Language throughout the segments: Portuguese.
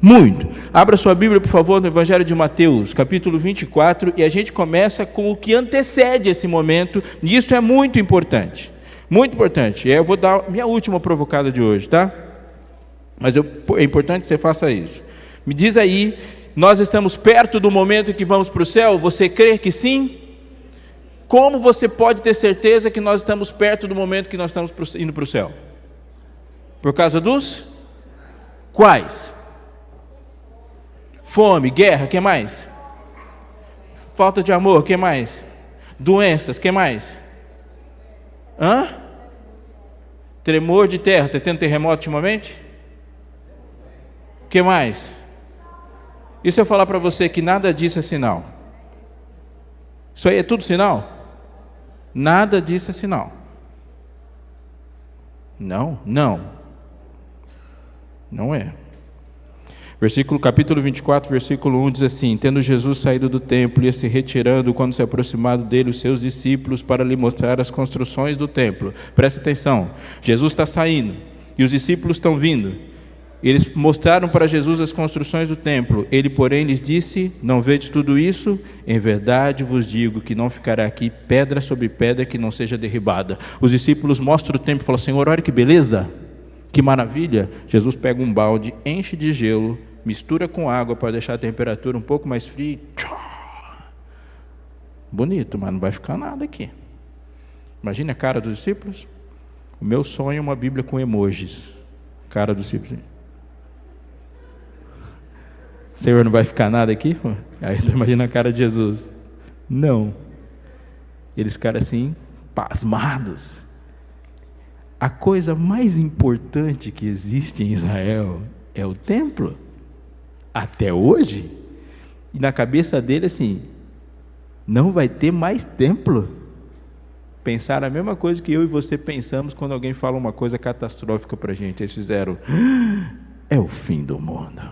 Muito. Abra sua Bíblia, por favor, no Evangelho de Mateus, capítulo 24, e a gente começa com o que antecede esse momento, e isso é muito importante. Muito importante. Eu vou dar minha última provocada de hoje, tá? Mas eu, é importante que você faça isso. Me diz aí, nós estamos perto do momento que vamos para o céu? Você crê que sim? Como você pode ter certeza que nós estamos perto do momento que nós estamos indo para o céu? Por causa dos quais? Fome, guerra, que mais? Falta de amor, que mais? Doenças, que mais? Hã? Tremor de terra, está tendo terremoto ultimamente? que mais? E se eu falar para você que nada disso é sinal? Isso aí é tudo sinal? Nada disso é sinal. Não, não. Não é. Versículo capítulo 24, versículo 1 diz assim: Tendo Jesus saído do templo, ia se retirando quando se aproximado dele os seus discípulos para lhe mostrar as construções do templo. Presta atenção. Jesus está saindo e os discípulos estão vindo. Eles mostraram para Jesus as construções do templo. Ele, porém, lhes disse: Não vedes tudo isso? Em verdade vos digo que não ficará aqui pedra sobre pedra que não seja derribada. Os discípulos mostram o templo e falam: Senhor, olha que beleza, que maravilha. Jesus pega um balde, enche de gelo, mistura com água para deixar a temperatura um pouco mais fria. Bonito, mas não vai ficar nada aqui. Imagine a cara dos discípulos. O meu sonho é uma Bíblia com emojis. Cara dos discípulos. Senhor, não vai ficar nada aqui? Aí imagina a cara de Jesus. Não. Eles ficaram assim, pasmados. A coisa mais importante que existe em Israel é o templo até hoje. E na cabeça dele, assim, não vai ter mais templo. Pensaram a mesma coisa que eu e você pensamos quando alguém fala uma coisa catastrófica para a gente. Eles fizeram, ah, é o fim do mundo.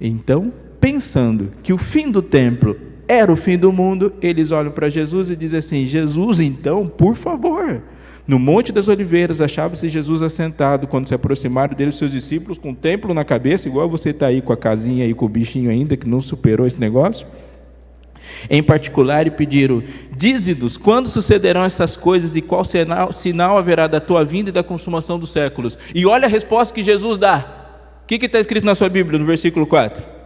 Então, pensando que o fim do templo era o fim do mundo, eles olham para Jesus e dizem assim: Jesus, então, por favor, no Monte das Oliveiras, achava-se Jesus assentado, quando se aproximaram dele os seus discípulos, com o templo na cabeça, igual você está aí com a casinha aí, com o bichinho ainda, que não superou esse negócio. Em particular, e pediram: Dize-nos, quando sucederão essas coisas e qual sinal, sinal haverá da tua vinda e da consumação dos séculos? E olha a resposta que Jesus dá. O que está escrito na sua Bíblia, no versículo 4?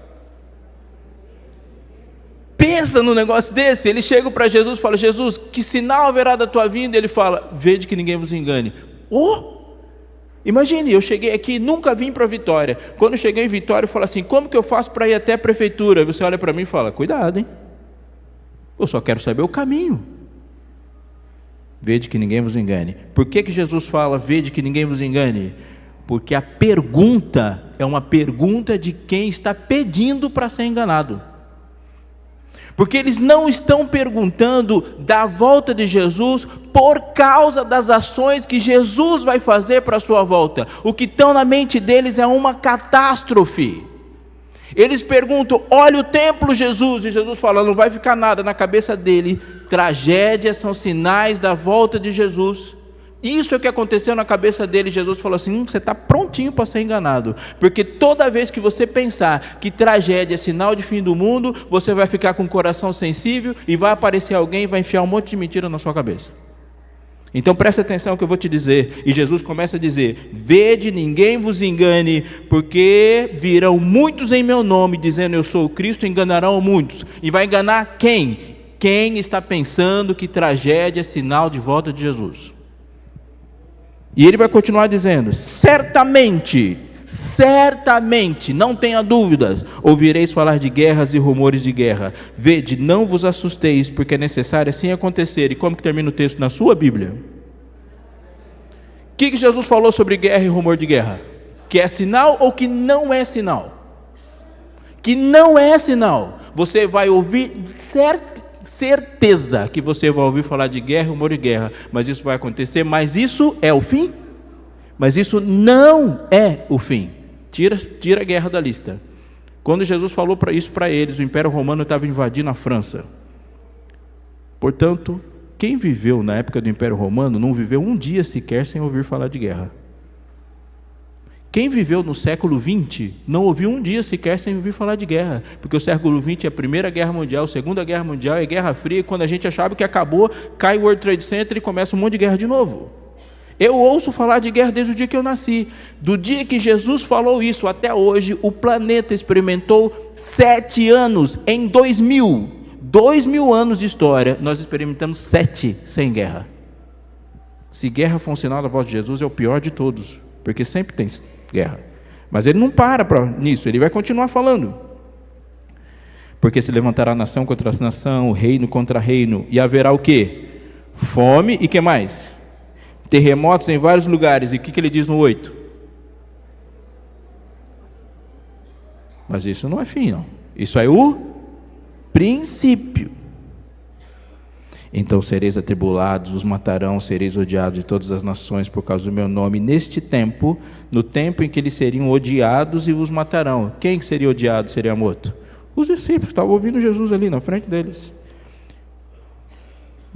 Pensa no negócio desse. Eles chegam para Jesus e falam: Jesus, que sinal haverá da tua vinda? Ele fala: Vede que ninguém vos engane. Oh! Imagine, eu cheguei aqui, nunca vim para Vitória. Quando cheguei em Vitória, eu falo assim: como que eu faço para ir até a prefeitura? Você olha para mim e fala: cuidado, hein? Eu só quero saber o caminho. Vede que ninguém vos engane. Por que, que Jesus fala: vede que ninguém vos engane? Porque a pergunta é uma pergunta de quem está pedindo para ser enganado. Porque eles não estão perguntando da volta de Jesus por causa das ações que Jesus vai fazer para a sua volta. O que estão na mente deles é uma catástrofe. Eles perguntam: olha o templo, Jesus. E Jesus fala: não vai ficar nada na cabeça dele. Tragédias são sinais da volta de Jesus. Isso é o que aconteceu na cabeça dele. Jesus falou assim: hum, você está prontinho para ser enganado, porque toda vez que você pensar que tragédia é sinal de fim do mundo, você vai ficar com o coração sensível e vai aparecer alguém e vai enfiar um monte de mentira na sua cabeça. Então preste atenção no que eu vou te dizer. E Jesus começa a dizer: Vede, ninguém vos engane, porque virão muitos em meu nome, dizendo eu sou o Cristo, enganarão muitos. E vai enganar quem? Quem está pensando que tragédia é sinal de volta de Jesus. E ele vai continuar dizendo: certamente, certamente, não tenha dúvidas, ouvireis falar de guerras e rumores de guerra. Vede, não vos assusteis, porque é necessário assim acontecer. E como que termina o texto na sua Bíblia? O que, que Jesus falou sobre guerra e rumor de guerra? Que é sinal ou que não é sinal? Que não é sinal. Você vai ouvir certo certeza que você vai ouvir falar de guerra, rumor de guerra, mas isso vai acontecer, mas isso é o fim? Mas isso não é o fim. Tira, tira a guerra da lista. Quando Jesus falou para isso para eles, o Império Romano estava invadindo a França. Portanto, quem viveu na época do Império Romano não viveu um dia sequer sem ouvir falar de guerra. Quem viveu no século XX não ouviu um dia sequer sem ouvir falar de guerra, porque o século XX é a Primeira Guerra Mundial, a Segunda Guerra Mundial, é Guerra Fria, e quando a gente achava que acabou, cai o World Trade Center e começa um monte de guerra de novo. Eu ouço falar de guerra desde o dia que eu nasci. Do dia que Jesus falou isso até hoje, o planeta experimentou sete anos em dois mil. Dois mil anos de história, nós experimentamos sete sem guerra. Se guerra for um sinal da voz de Jesus, é o pior de todos, porque sempre tem guerra. Mas ele não para pra, nisso, ele vai continuar falando. Porque se levantará nação contra nação, reino contra reino, e haverá o quê? Fome e que mais? Terremotos em vários lugares. E o que, que ele diz no 8? Mas isso não é fim, não. Isso é o princípio. Então sereis atribulados, os matarão, sereis odiados de todas as nações por causa do meu nome, neste tempo, no tempo em que eles seriam odiados e os matarão. Quem seria odiado seria morto? Os discípulos estavam ouvindo Jesus ali na frente deles.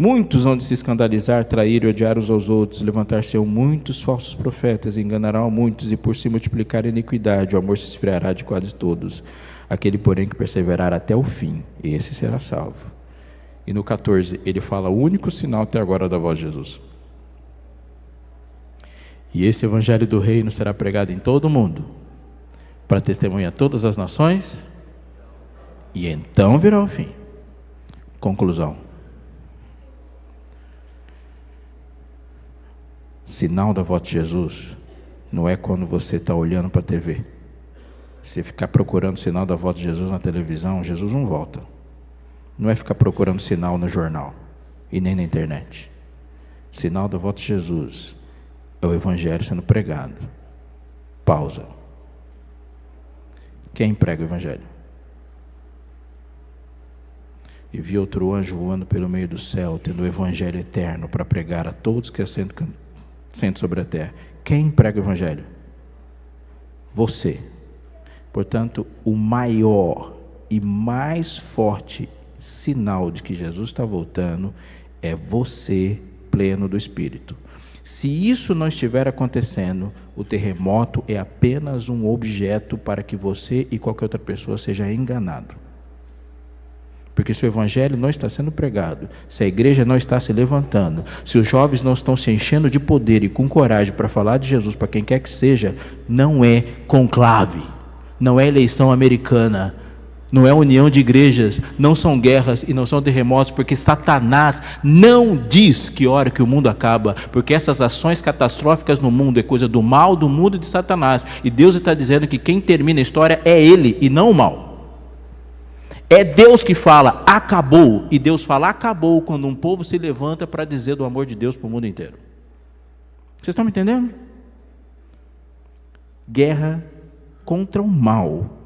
Muitos vão de se escandalizar, trair e odiar uns aos outros, levantar-se muitos falsos profetas, enganarão muitos, e por se multiplicar a iniquidade, o amor se esfriará de quase todos. Aquele, porém, que perseverar até o fim, esse será salvo. E no 14, ele fala o único sinal até agora da voz de Jesus. E esse evangelho do reino será pregado em todo o mundo, para testemunhar todas as nações, e então virá o fim. Conclusão. Sinal da volta de Jesus não é quando você está olhando para a TV. Se ficar procurando sinal da volta de Jesus na televisão, Jesus não volta. Não é ficar procurando sinal no jornal e nem na internet. Sinal da volta de Jesus é o Evangelho sendo pregado. Pausa. Quem prega o Evangelho? E vi outro anjo voando pelo meio do céu, tendo o Evangelho eterno para pregar a todos que assentam sobre a terra. Quem prega o Evangelho? Você. Portanto, o maior e mais forte sinal de que Jesus está voltando é você pleno do Espírito. Se isso não estiver acontecendo, o terremoto é apenas um objeto para que você e qualquer outra pessoa seja enganado. Porque se o evangelho não está sendo pregado, se a igreja não está se levantando, se os jovens não estão se enchendo de poder e com coragem para falar de Jesus para quem quer que seja, não é conclave, não é eleição americana, não é união de igrejas, não são guerras e não são terremotos, porque Satanás não diz que hora que o mundo acaba, porque essas ações catastróficas no mundo é coisa do mal do mundo de Satanás, e Deus está dizendo que quem termina a história é ele e não o mal. É Deus que fala, acabou. E Deus fala, acabou, quando um povo se levanta para dizer do amor de Deus para o mundo inteiro. Vocês estão me entendendo? Guerra contra o mal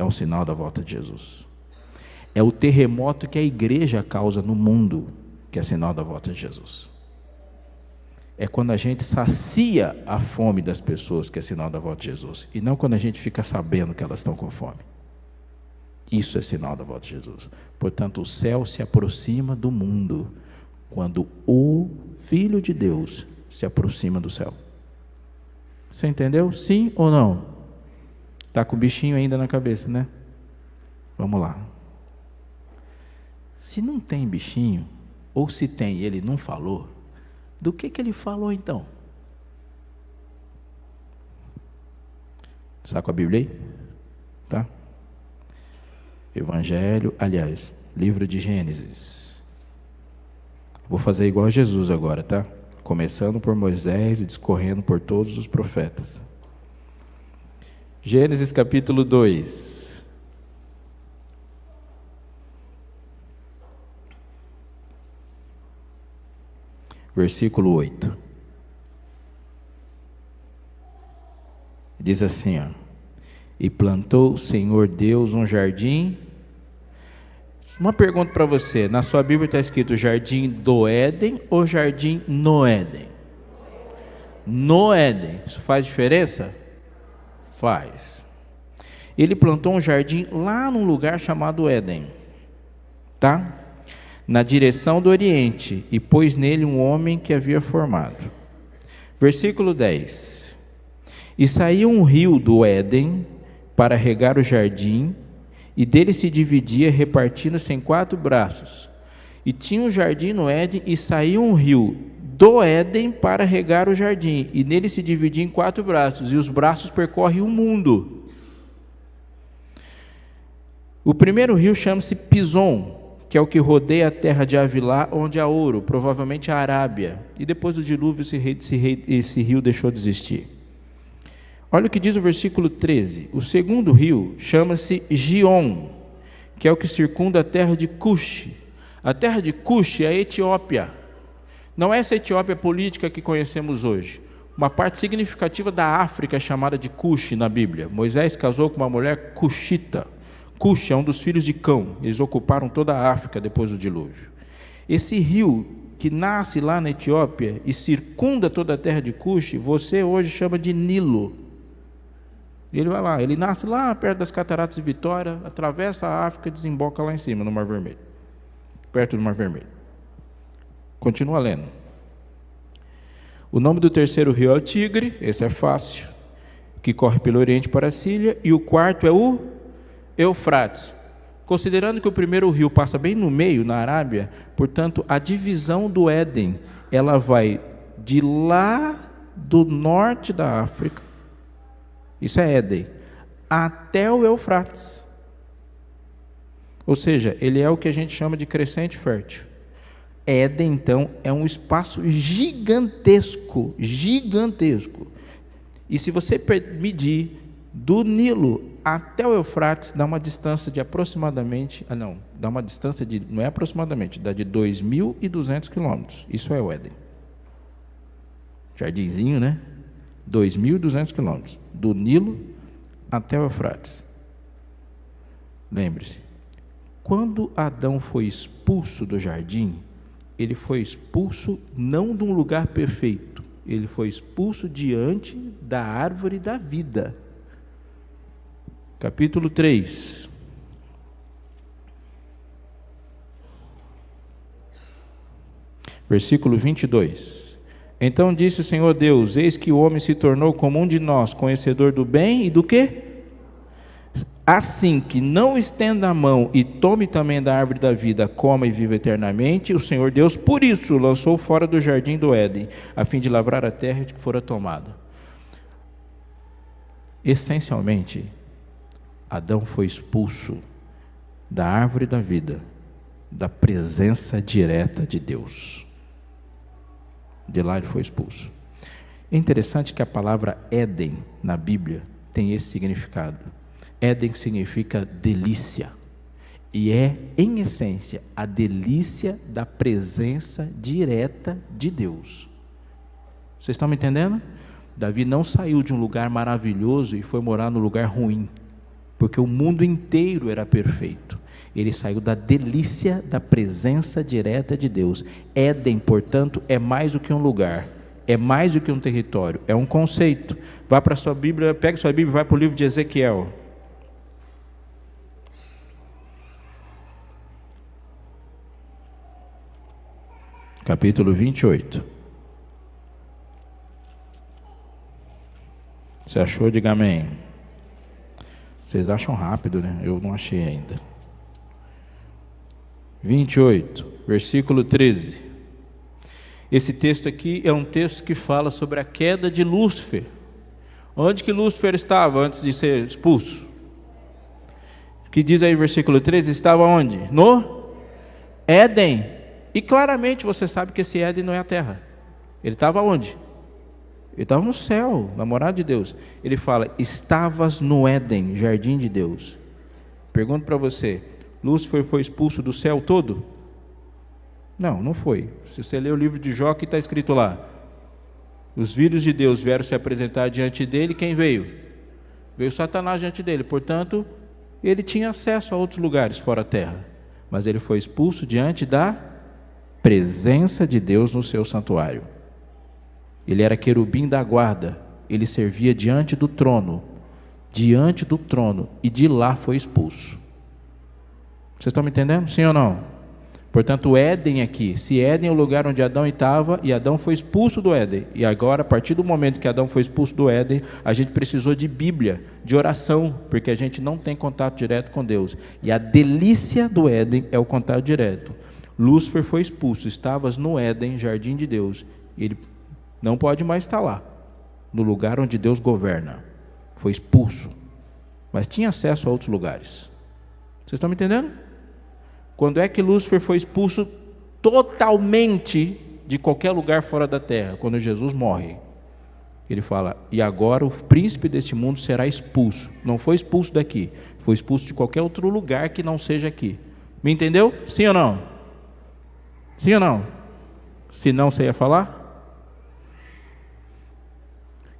é o sinal da volta de Jesus. É o terremoto que a igreja causa no mundo que é sinal da volta de Jesus. É quando a gente sacia a fome das pessoas que é sinal da volta de Jesus. E não quando a gente fica sabendo que elas estão com fome. Isso é sinal da volta de Jesus. Portanto, o céu se aproxima do mundo quando o Filho de Deus se aproxima do céu. Você entendeu? Sim ou não? Está com o bichinho ainda na cabeça, né? Vamos lá. Se não tem bichinho, ou se tem e ele não falou, do que, que ele falou então? Está com a Bíblia aí? Tá? Evangelho, aliás, livro de Gênesis. Vou fazer igual a Jesus agora, tá? Começando por Moisés e discorrendo por todos os profetas. Gênesis capítulo 2. Versículo 8. Diz assim, ó. E plantou o Senhor Deus um jardim. Uma pergunta para você: na sua Bíblia está escrito jardim do Éden ou jardim no Éden? No Éden. Isso faz diferença? Faz. Ele plantou um jardim lá num lugar chamado Éden. Tá? Na direção do Oriente, e pôs nele um homem que havia formado. Versículo 10. E saía um rio do Éden para regar o jardim, e dele se dividia, repartindo-se em quatro braços. E tinha um jardim no Éden, e saía um rio do Éden para regar o jardim, e nele se dividia em quatro braços, e os braços percorrem o mundo. O primeiro rio chama-se Pison, que é o que rodeia a terra de Avilá, onde há ouro, provavelmente a Arábia. E depois do dilúvio, esse, rei, esse, rei, esse rio deixou de existir. Olha o que diz o versículo 13. O segundo rio chama-se Gion, que é o que circunda a terra de Cush. A terra de Cush é a Etiópia. Não é essa Etiópia política que conhecemos hoje. Uma parte significativa da África é chamada de Cush na Bíblia. Moisés casou com uma mulher cushita. Cush é um dos filhos de Cão. Eles ocuparam toda a África depois do dilúvio. Esse rio que nasce lá na Etiópia e circunda toda a terra de Cush, você hoje chama de Nilo. Ele vai lá, ele nasce lá perto das Cataratas de Vitória, atravessa a África desemboca lá em cima, no Mar Vermelho. Perto do Mar Vermelho. Continua lendo. O nome do terceiro rio é o Tigre, esse é fácil, que corre pelo Oriente para a Síria, e o quarto é o Eufrates. Considerando que o primeiro rio passa bem no meio, na Arábia, portanto, a divisão do Éden, ela vai de lá do norte da África, isso é Éden, até o Eufrates. Ou seja, ele é o que a gente chama de crescente fértil. Éden, então, é um espaço gigantesco, gigantesco. E se você medir do Nilo até o Eufrates, dá uma distância de aproximadamente, ah não, dá uma distância de, não é aproximadamente, dá de 2.200 quilômetros. Isso é o Éden. Jardinzinho, né? 2.200 quilômetros, do Nilo até o Eufrates. Lembre-se, quando Adão foi expulso do jardim, ele foi expulso não de um lugar perfeito, ele foi expulso diante da árvore da vida. Capítulo 3. Versículo 22. Então disse o Senhor Deus: Eis que o homem se tornou como um de nós, conhecedor do bem e do que? Assim que não estenda a mão e tome também da árvore da vida, coma e viva eternamente, o Senhor Deus, por isso, lançou fora do jardim do Éden, a fim de lavrar a terra de que fora tomada. Essencialmente, Adão foi expulso da árvore da vida, da presença direta de Deus. De lá ele foi expulso. É interessante que a palavra Éden na Bíblia tem esse significado Éden significa delícia. E é, em essência, a delícia da presença direta de Deus. Vocês estão me entendendo? Davi não saiu de um lugar maravilhoso e foi morar no lugar ruim, porque o mundo inteiro era perfeito. Ele saiu da delícia da presença direta de Deus. Éden, portanto, é mais do que um lugar, é mais do que um território, é um conceito. Vá para a sua Bíblia, pega sua Bíblia e vai para o livro de Ezequiel. Capítulo 28. Você achou? Diga amém. Vocês acham rápido, né? Eu não achei ainda. 28, versículo 13. Esse texto aqui é um texto que fala sobre a queda de Lúcifer. Onde que Lúcifer estava antes de ser expulso? Que diz aí versículo 13, estava onde? No Éden. E claramente você sabe que esse Éden não é a terra. Ele estava onde? Ele estava no céu, na morada de Deus. Ele fala: Estavas no Éden, jardim de Deus. Pergunto para você: Lúcifer foi expulso do céu todo? Não, não foi. Se você ler o livro de Jó, que está escrito lá: Os filhos de Deus vieram se apresentar diante dele, quem veio? Veio Satanás diante dele. Portanto, ele tinha acesso a outros lugares fora a terra. Mas ele foi expulso diante da presença de Deus no seu santuário. Ele era querubim da guarda, ele servia diante do trono, diante do trono, e de lá foi expulso. Vocês estão me entendendo? Sim ou não? Portanto, Éden aqui, se Éden é o lugar onde Adão estava e Adão foi expulso do Éden, e agora, a partir do momento que Adão foi expulso do Éden, a gente precisou de Bíblia, de oração, porque a gente não tem contato direto com Deus. E a delícia do Éden é o contato direto. Lúcifer foi expulso, estavas no Éden, jardim de Deus, ele não pode mais estar lá, no lugar onde Deus governa. Foi expulso, mas tinha acesso a outros lugares. Vocês estão me entendendo? Quando é que Lúcifer foi expulso totalmente de qualquer lugar fora da terra? Quando Jesus morre. Ele fala: E agora o príncipe deste mundo será expulso. Não foi expulso daqui, foi expulso de qualquer outro lugar que não seja aqui. Me entendeu? Sim ou não? Sim ou não? Se não, você ia falar?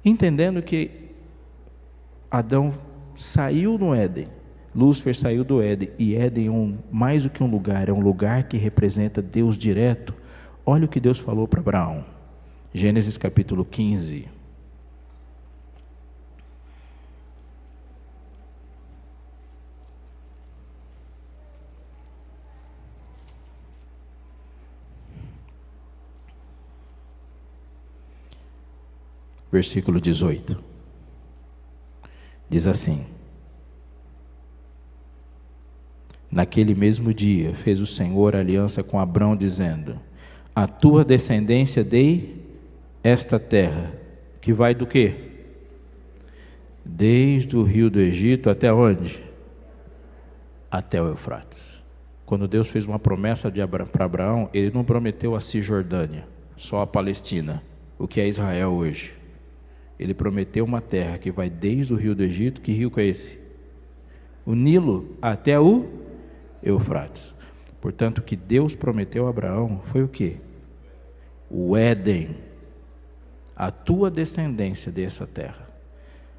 Entendendo que Adão saiu no Éden Lúcifer saiu do Éden, e Éden é um, mais do que um lugar, é um lugar que representa Deus direto. Olha o que Deus falou para Abraão. Gênesis capítulo 15. Versículo 18. Diz assim: Naquele mesmo dia fez o Senhor aliança com Abrão, dizendo: A tua descendência dei esta terra, que vai do quê? Desde o rio do Egito até onde? Até o Eufrates. Quando Deus fez uma promessa para Abraão, ele não prometeu a Cisjordânia, só a Palestina, o que é Israel hoje. Ele prometeu uma terra que vai desde o rio do Egito, que rio é esse? O Nilo até o Eufrates. Portanto, o que Deus prometeu a Abraão foi o que? O Éden, a tua descendência dessa terra.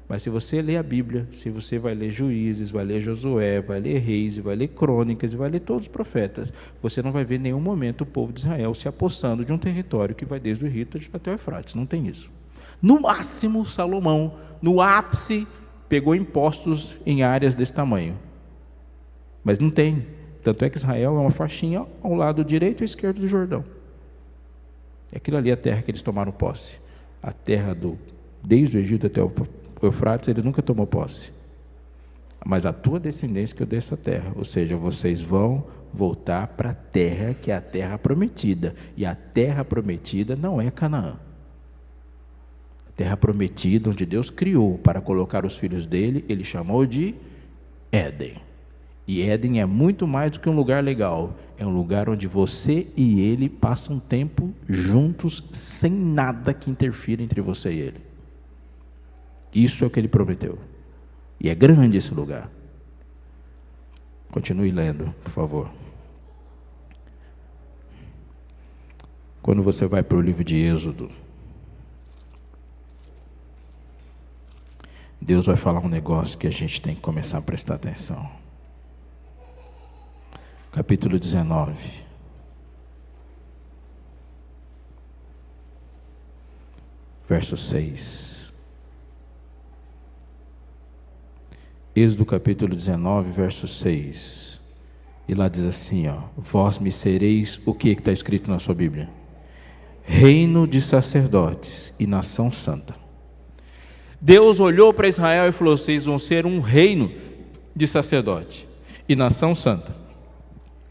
Mas se você ler a Bíblia, se você vai ler Juízes, vai ler Josué, vai ler Reis, vai ler Crônicas, vai ler todos os profetas, você não vai ver em nenhum momento o povo de Israel se apossando de um território que vai desde o Rito até o Eufrates. Não tem isso. No máximo, Salomão, no ápice, pegou impostos em áreas desse tamanho. Mas não tem. Tanto é que Israel é uma faixinha ao lado direito e esquerdo do Jordão. É aquilo ali a terra que eles tomaram posse. A terra do desde o Egito até o Eufrates, ele nunca tomou posse. Mas a tua descendência que eu dei essa terra, ou seja, vocês vão voltar para a terra que é a terra prometida, e a terra prometida não é Canaã. Terra prometida onde Deus criou para colocar os filhos dele, ele chamou de Éden. E Éden é muito mais do que um lugar legal. É um lugar onde você e ele passam tempo juntos, sem nada que interfira entre você e ele. Isso é o que ele prometeu. E é grande esse lugar. Continue lendo, por favor. Quando você vai para o livro de Êxodo, Deus vai falar um negócio que a gente tem que começar a prestar atenção capítulo 19. Verso 6. Êxodo capítulo 19, verso 6. E lá diz assim: ó, Vós me sereis o que está escrito na sua Bíblia? Reino de sacerdotes e nação santa. Deus olhou para Israel e falou: Vocês vão ser um reino de sacerdote e nação santa.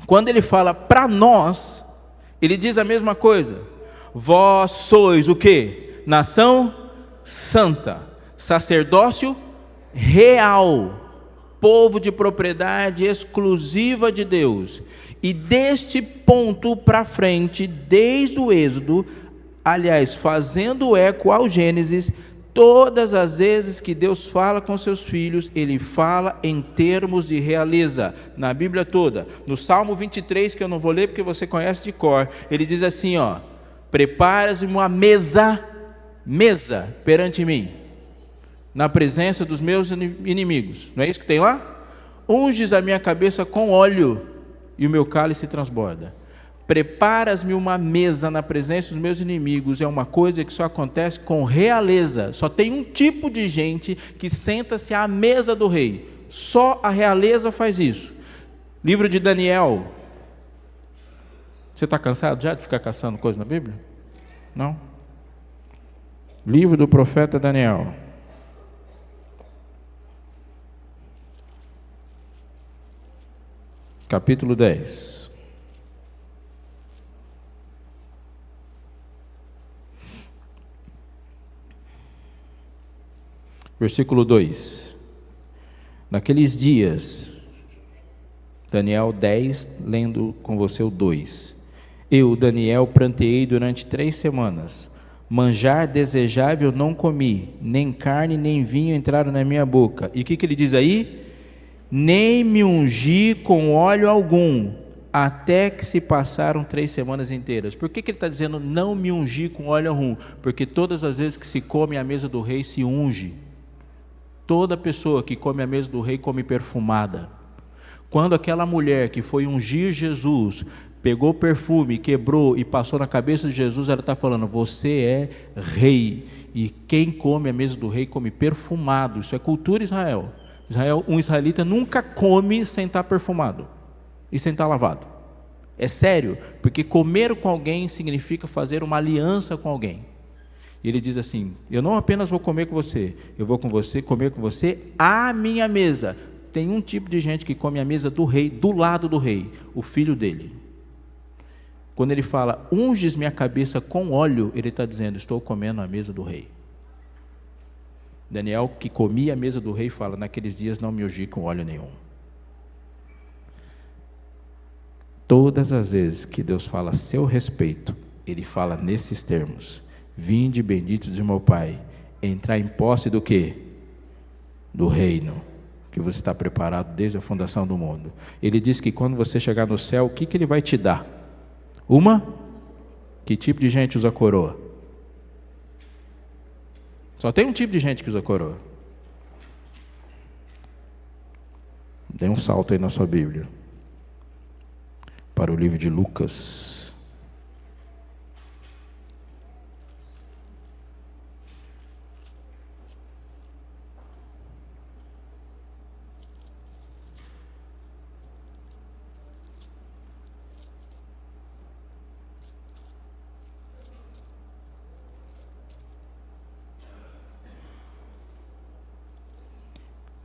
Quando ele fala para nós, ele diz a mesma coisa. Vós sois o que? Nação santa, sacerdócio real, povo de propriedade exclusiva de Deus. E deste ponto para frente, desde o Êxodo, aliás, fazendo eco ao Gênesis, Todas as vezes que Deus fala com seus filhos, Ele fala em termos de realeza, na Bíblia toda. No Salmo 23, que eu não vou ler porque você conhece de cor, ele diz assim: ó, preparas-me uma mesa, mesa perante mim, na presença dos meus inimigos. Não é isso que tem lá? Unges a minha cabeça com óleo e o meu cálice transborda. Preparas-me uma mesa na presença dos meus inimigos é uma coisa que só acontece com realeza. Só tem um tipo de gente que senta-se à mesa do rei. Só a realeza faz isso. Livro de Daniel. Você está cansado já de ficar caçando coisa na Bíblia? Não? Livro do profeta Daniel. Capítulo 10. Versículo 2. Naqueles dias, Daniel 10, lendo com você o 2. Eu, Daniel, pranteei durante três semanas. Manjar desejável não comi, nem carne nem vinho entraram na minha boca. E o que, que ele diz aí? Nem me ungi com óleo algum, até que se passaram três semanas inteiras. Por que, que ele está dizendo não me ungi com óleo algum? Porque todas as vezes que se come à mesa do rei se unge. Toda pessoa que come à mesa do rei come perfumada. Quando aquela mulher que foi ungir Jesus pegou perfume, quebrou e passou na cabeça de Jesus, ela está falando: Você é rei. E quem come a mesa do rei come perfumado. Isso é cultura Israel. Israel, um israelita nunca come sem estar perfumado e sem estar lavado. É sério, porque comer com alguém significa fazer uma aliança com alguém. Ele diz assim: Eu não apenas vou comer com você, eu vou com você comer com você à minha mesa. Tem um tipo de gente que come a mesa do rei, do lado do rei, o filho dele. Quando ele fala, unges minha cabeça com óleo, ele está dizendo, estou comendo a mesa do rei. Daniel, que comia a mesa do rei, fala, naqueles dias não me ungi com óleo nenhum. Todas as vezes que Deus fala a seu respeito, Ele fala nesses termos: Vinde bendito de meu Pai, entrar em posse do que? Do reino, que você está preparado desde a fundação do mundo. Ele diz que quando você chegar no céu, o que, que Ele vai te dar? Uma? Que tipo de gente usa coroa? Só tem um tipo de gente que usa coroa. Dê um salto aí na sua Bíblia. Para o livro de Lucas.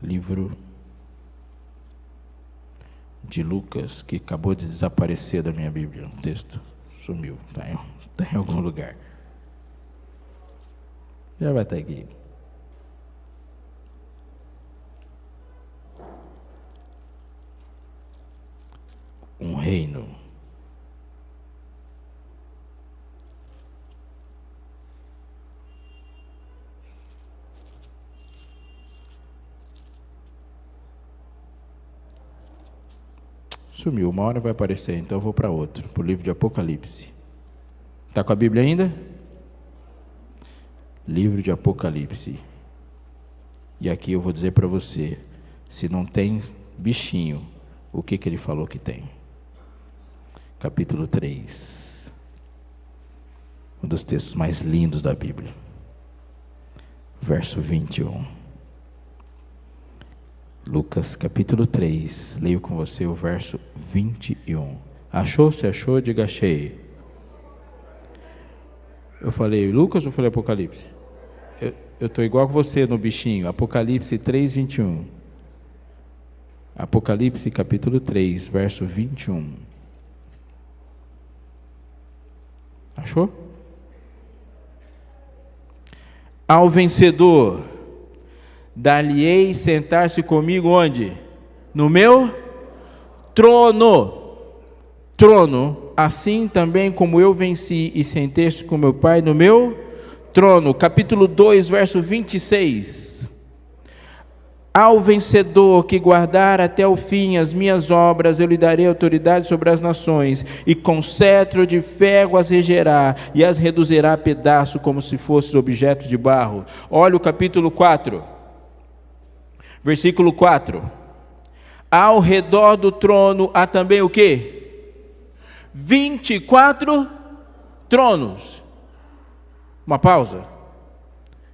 Livro de Lucas, que acabou de desaparecer da minha Bíblia. O texto sumiu, está em, tá em algum lugar. Já vai estar aqui. Um reino Sumiu, uma hora vai aparecer, então eu vou para outro, para o livro de Apocalipse. Está com a Bíblia ainda? Livro de Apocalipse. E aqui eu vou dizer para você: se não tem bichinho, o que, que ele falou que tem? Capítulo 3. Um dos textos mais lindos da Bíblia. Verso 21. Lucas capítulo 3, leio com você o verso 21. Achou? Se achou, diga achei. Eu falei Lucas ou falei Apocalipse? Eu estou igual com você no bichinho. Apocalipse 3, 21. Apocalipse capítulo 3, verso 21. Achou? Ao vencedor dar-lhe-ei sentar-se comigo onde? No meu trono. Trono, assim também como eu venci e sentei-se com meu Pai no meu trono. Capítulo 2, verso 26. Ao vencedor que guardar até o fim as minhas obras, eu lhe darei autoridade sobre as nações, e com cetro de ferro as regerá, e as reduzirá a pedaço, como se fossem objetos de barro. Olha o capítulo 4. Versículo 4. Ao redor do trono há também o que? 24 tronos. Uma pausa.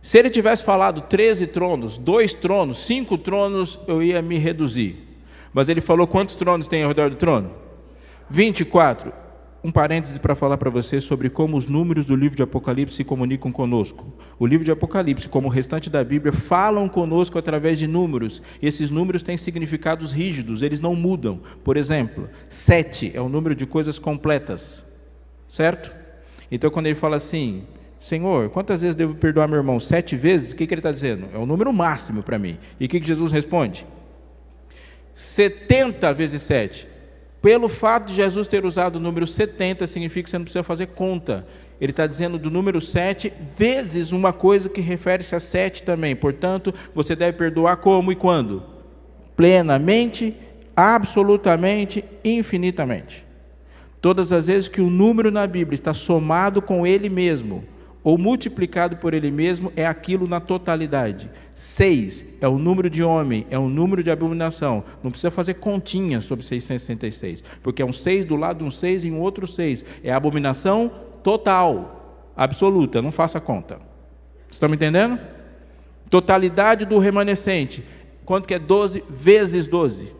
Se ele tivesse falado 13 tronos, dois tronos, cinco tronos, eu ia me reduzir. Mas ele falou quantos tronos tem ao redor do trono? 24. Um parêntese para falar para você sobre como os números do livro de Apocalipse se comunicam conosco. O livro de Apocalipse, como o restante da Bíblia, falam conosco através de números. E esses números têm significados rígidos, eles não mudam. Por exemplo, sete é o número de coisas completas, certo? Então, quando ele fala assim, Senhor, quantas vezes devo perdoar meu irmão? Sete vezes? O que, que ele está dizendo? É o número máximo para mim. E o que, que Jesus responde? 70 vezes 7. Pelo fato de Jesus ter usado o número 70, significa que você não precisa fazer conta. Ele está dizendo do número 7 vezes uma coisa que refere-se a 7 também. Portanto, você deve perdoar como e quando? Plenamente, absolutamente, infinitamente. Todas as vezes que o número na Bíblia está somado com ele mesmo, ou multiplicado por ele mesmo, é aquilo na totalidade. Seis é o número de homem, é o número de abominação. Não precisa fazer continha sobre 666, porque é um seis do lado de um seis e um outro seis. É a abominação total, absoluta, não faça conta. Estão me entendendo? Totalidade do remanescente. Quanto que é 12 vezes 12?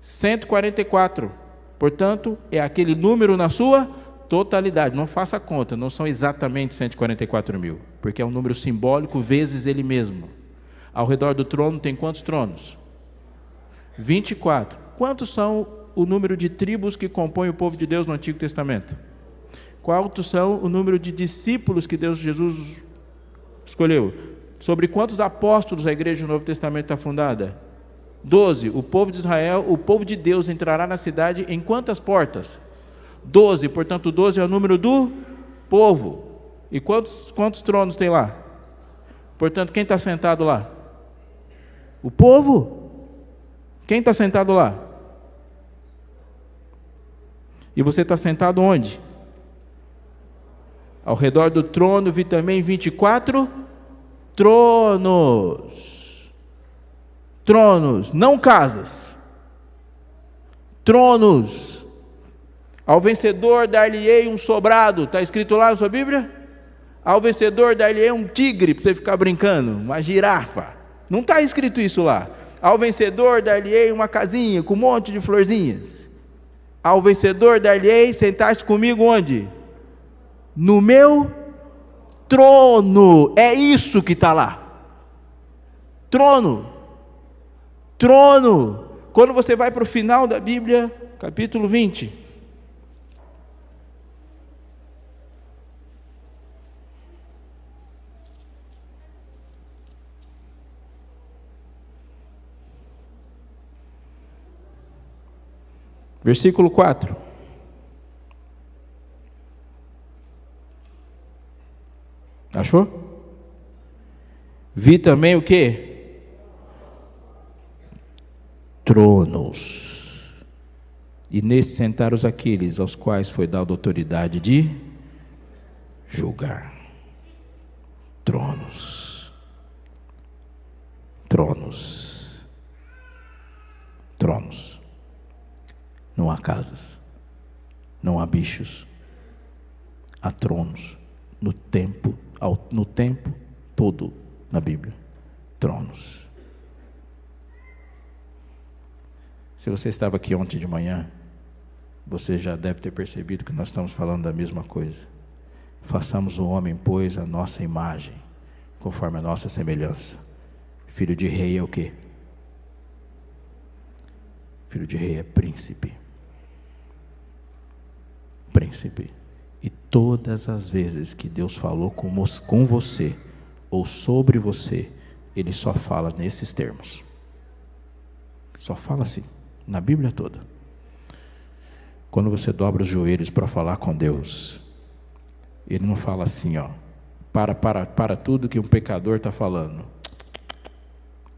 144. Portanto, é aquele número na sua totalidade, não faça conta, não são exatamente 144 mil, porque é um número simbólico vezes ele mesmo. Ao redor do trono tem quantos tronos? 24. Quantos são o número de tribos que compõem o povo de Deus no Antigo Testamento? Quantos são o número de discípulos que Deus Jesus escolheu? Sobre quantos apóstolos a igreja do Novo Testamento está fundada? Doze. O povo de Israel, o povo de Deus entrará na cidade em quantas portas? 12, portanto, 12 é o número do povo. E quantos, quantos tronos tem lá? Portanto, quem está sentado lá? O povo. Quem está sentado lá? E você está sentado onde? Ao redor do trono vi também 24 tronos. Tronos, não casas. Tronos. Ao vencedor dar-lhe-ei um sobrado, está escrito lá na sua Bíblia? Ao vencedor dar-lhe-ei um tigre, para você ficar brincando, uma girafa. Não está escrito isso lá. Ao vencedor dar-lhe-ei uma casinha com um monte de florzinhas. Ao vencedor dar-lhe-ei sentar-se comigo onde? No meu trono. É isso que está lá. Trono. Trono. Quando você vai para o final da Bíblia, capítulo 20. Versículo 4. Achou? Vi também o que? Tronos. E nesse sentaram os aqueles aos quais foi dada autoridade de julgar. Tronos. Tronos. Tronos. Não há casas, não há bichos, há tronos no tempo, no tempo todo na Bíblia, tronos. Se você estava aqui ontem de manhã, você já deve ter percebido que nós estamos falando da mesma coisa. Façamos o homem, pois, a nossa imagem, conforme a nossa semelhança. Filho de rei é o quê? Filho de rei é príncipe príncipe. E todas as vezes que Deus falou com, você ou sobre você, Ele só fala nesses termos. Só fala assim, na Bíblia toda. Quando você dobra os joelhos para falar com Deus, Ele não fala assim, ó, para, para, para tudo que um pecador está falando.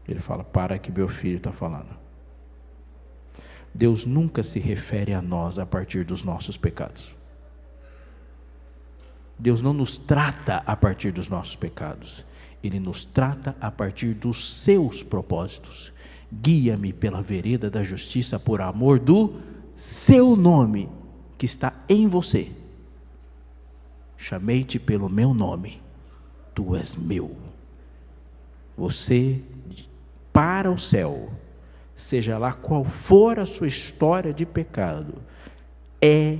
Ele fala, para que meu filho está falando. Deus nunca se refere a nós a partir dos nossos pecados. Deus não nos trata a partir dos nossos pecados, Ele nos trata a partir dos seus propósitos. Guia-me pela vereda da justiça por amor do seu nome que está em você. Chamei-te pelo meu nome, tu és meu. Você para o céu seja lá qual for a sua história de pecado, é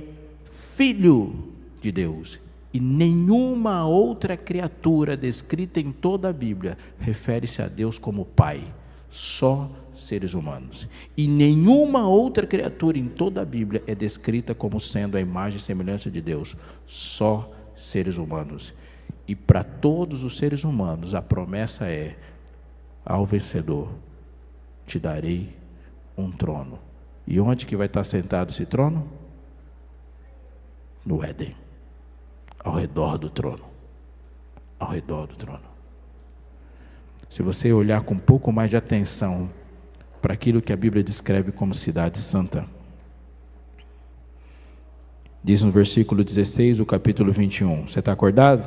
Filho de Deus. E nenhuma outra criatura descrita em toda a Bíblia refere-se a Deus como Pai, só seres humanos. E nenhuma outra criatura em toda a Bíblia é descrita como sendo a imagem e semelhança de Deus, só seres humanos. E para todos os seres humanos a promessa é: ao vencedor te darei um trono. E onde que vai estar sentado esse trono? No Éden. Ao redor do trono. Ao redor do trono. Se você olhar com um pouco mais de atenção para aquilo que a Bíblia descreve como cidade santa, diz no versículo 16 do capítulo 21. Você está acordado?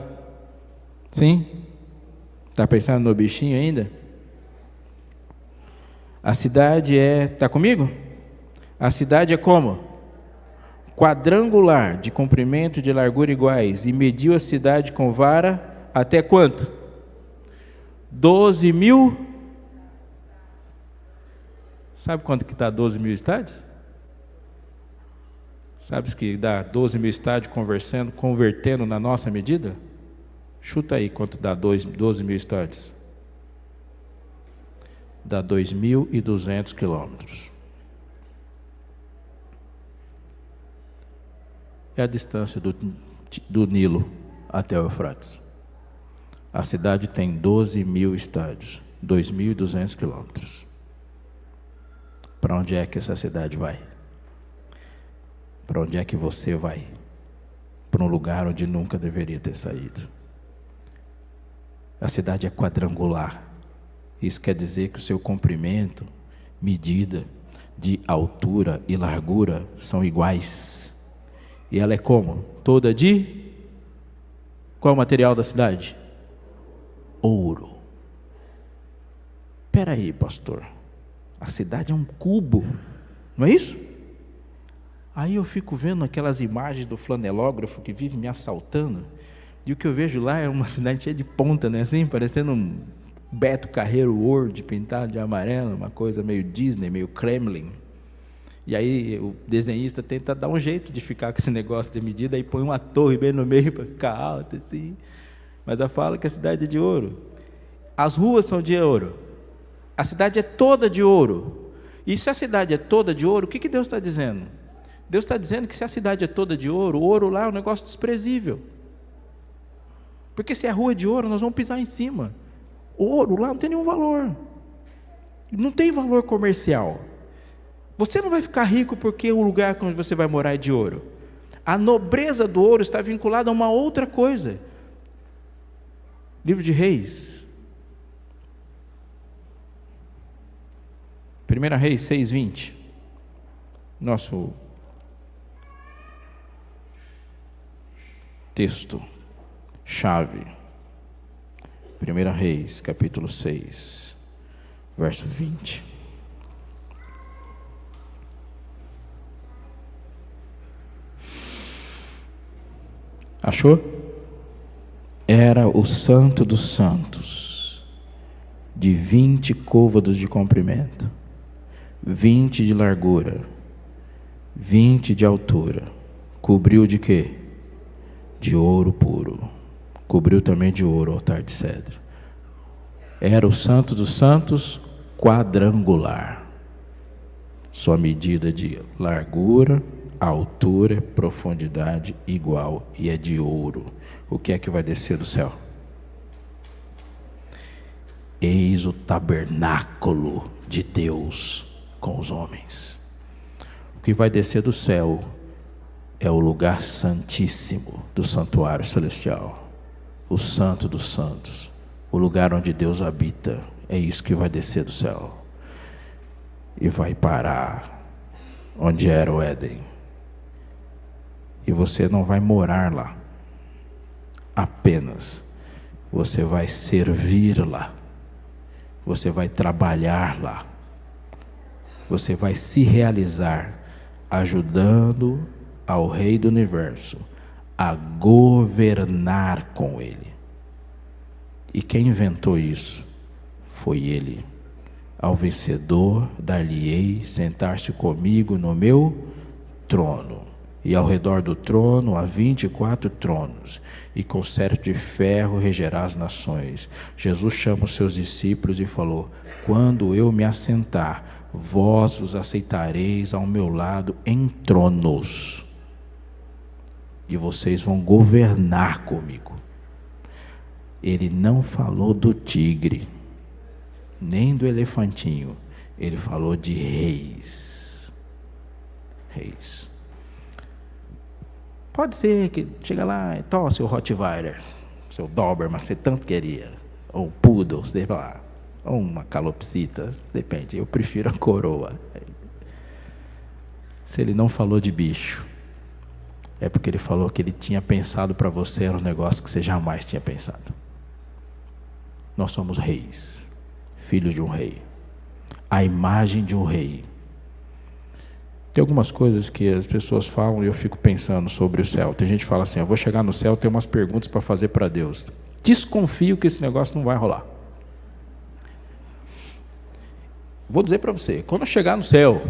Sim? Está pensando no bichinho ainda? A cidade é. Está comigo? A cidade é como? Quadrangular, de comprimento e de largura iguais, e mediu a cidade com vara até quanto? Doze mil. Sabe quanto que está 12 mil estádios? Sabe que dá 12 mil estádios conversando, convertendo na nossa medida? Chuta aí quanto dá 12 mil estádios. Dá 2.200 quilômetros. é a distância do, do Nilo até o Eufrates. A cidade tem 12 mil estádios, 2.200 quilômetros. Para onde é que essa cidade vai? Para onde é que você vai? Para um lugar onde nunca deveria ter saído. A cidade é quadrangular. Isso quer dizer que o seu comprimento, medida de altura e largura são iguais. E ela é como? Toda de qual é o material da cidade? Ouro. Espera aí, pastor. A cidade é um cubo, não é isso? Aí eu fico vendo aquelas imagens do flanelógrafo que vive me assaltando, e o que eu vejo lá é uma cidade cheia de ponta, né? Assim, parecendo um Beto Carreiro World pintado de amarelo, uma coisa meio Disney, meio Kremlin. E aí o desenhista tenta dar um jeito de ficar com esse negócio de medida, aí põe uma torre bem no meio para ficar alta, assim. Mas a fala que a cidade é de ouro. As ruas são de ouro. A cidade é toda de ouro. E se a cidade é toda de ouro, o que, que Deus está dizendo? Deus está dizendo que se a cidade é toda de ouro, o ouro lá é um negócio desprezível. Porque se a rua é de ouro, nós vamos pisar em cima. Ouro lá não tem nenhum valor. Não tem valor comercial. Você não vai ficar rico porque o lugar onde você vai morar é de ouro. A nobreza do ouro está vinculada a uma outra coisa. Livro de Reis. 1 Reis 6,20. Nosso texto chave. 1 Reis, capítulo 6, verso 20. Achou? Era o santo dos santos, de vinte côvados de comprimento, vinte de largura, vinte de altura. Cobriu de quê? De ouro puro. Cobriu também de ouro o altar de cedro. Era o santo dos santos quadrangular. Sua medida de largura, altura, profundidade igual e é de ouro. O que é que vai descer do céu? Eis o tabernáculo de Deus com os homens. O que vai descer do céu é o lugar santíssimo do santuário celestial, o santo dos santos, o lugar onde Deus habita. É isso que vai descer do céu e vai parar onde era o Éden e você não vai morar lá. Apenas você vai servir lá. Você vai trabalhar lá. Você vai se realizar ajudando ao Rei do Universo a governar com Ele. E quem inventou isso? Foi Ele. Ao vencedor dar-lhe-ei sentar-se comigo no meu trono E ao redor do trono há vinte e quatro tronos, e com certo de ferro regerá as nações. Jesus chama os seus discípulos e falou: Quando eu me assentar, vós os aceitareis ao meu lado em tronos, e vocês vão governar comigo. Ele não falou do tigre, nem do elefantinho, ele falou de reis. Reis. Pode ser que chega lá e tosse seu Rottweiler, seu Doberman, que você tanto queria, ou Poodle, sei lá, ou uma calopsita, depende. Eu prefiro a coroa. Se ele não falou de bicho, é porque ele falou que ele tinha pensado para você um negócio que você jamais tinha pensado. Nós somos reis, filhos de um rei, a imagem de um rei. Tem algumas coisas que as pessoas falam e eu fico pensando sobre o céu. Tem gente que fala assim: eu vou chegar no céu, tem umas perguntas para fazer para Deus. Desconfio que esse negócio não vai rolar. Vou dizer para você: quando eu chegar no céu,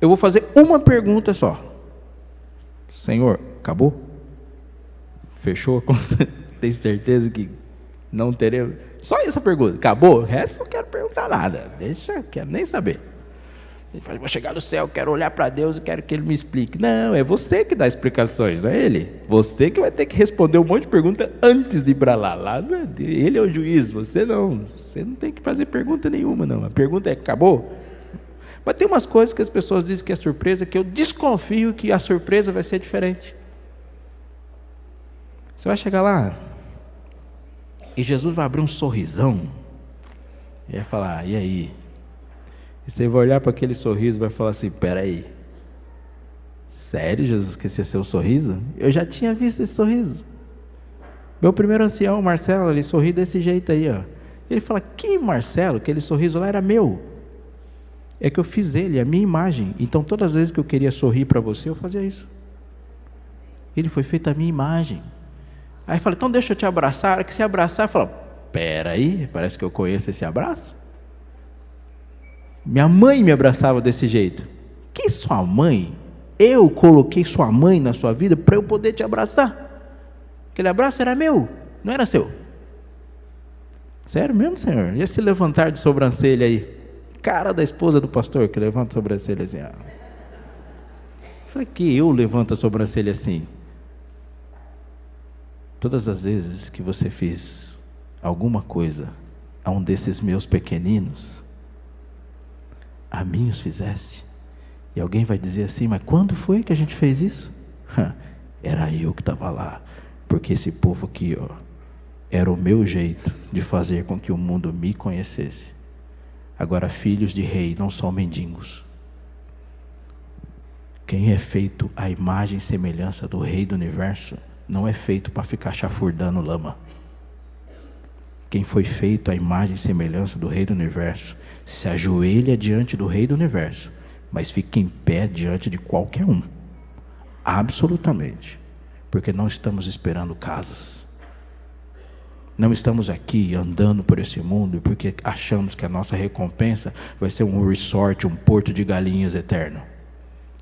eu vou fazer uma pergunta só. Senhor, acabou? Fechou a conta? Tem certeza que não teremos? Só essa pergunta. Acabou? O resto não quero perguntar nada. Deixa, quero nem saber. Ele fala, vou chegar no céu, quero olhar para Deus e quero que Ele me explique. Não, é você que dá explicações, não é Ele. Você que vai ter que responder um monte de pergunta antes de ir para lá. lá é ele é o juiz, você não. Você não tem que fazer pergunta nenhuma, não. A pergunta é, acabou? Mas tem umas coisas que as pessoas dizem que é surpresa, que eu desconfio que a surpresa vai ser diferente. Você vai chegar lá e Jesus vai abrir um sorrisão e vai falar, e aí? E você vai olhar para aquele sorriso e vai falar assim: peraí, sério, Jesus, que esse é seu sorriso? Eu já tinha visto esse sorriso. Meu primeiro ancião, Marcelo, ele sorri desse jeito aí, ó. Ele fala: Que Marcelo? Aquele sorriso lá era meu. É que eu fiz ele, a minha imagem. Então, todas as vezes que eu queria sorrir para você, eu fazia isso. Ele foi feito a minha imagem. Aí eu falei: Então, deixa eu te abraçar. Que você abraçar, fala: Peraí, parece que eu conheço esse abraço. Minha mãe me abraçava desse jeito. Que sua mãe? Eu coloquei sua mãe na sua vida para eu poder te abraçar. Aquele abraço era meu, não era seu. Sério mesmo, Senhor? E esse levantar de sobrancelha aí? Cara da esposa do pastor que levanta a sobrancelha assim. Ah. Falei que eu levanto a sobrancelha assim. Todas as vezes que você fez alguma coisa a um desses meus pequeninos, a mim os fizeste. E alguém vai dizer assim: Mas quando foi que a gente fez isso? Era eu que estava lá, porque esse povo aqui, ó, era o meu jeito de fazer com que o mundo me conhecesse. Agora, filhos de rei não são mendigos. Quem é feito à imagem e semelhança do rei do universo não é feito para ficar chafurdando lama. Quem foi feito à imagem e semelhança do rei do universo se ajoelha diante do Rei do universo, mas fica em pé diante de qualquer um. Absolutamente. Porque não estamos esperando casas. Não estamos aqui andando por esse mundo porque achamos que a nossa recompensa vai ser um resort, um porto de galinhas eterno.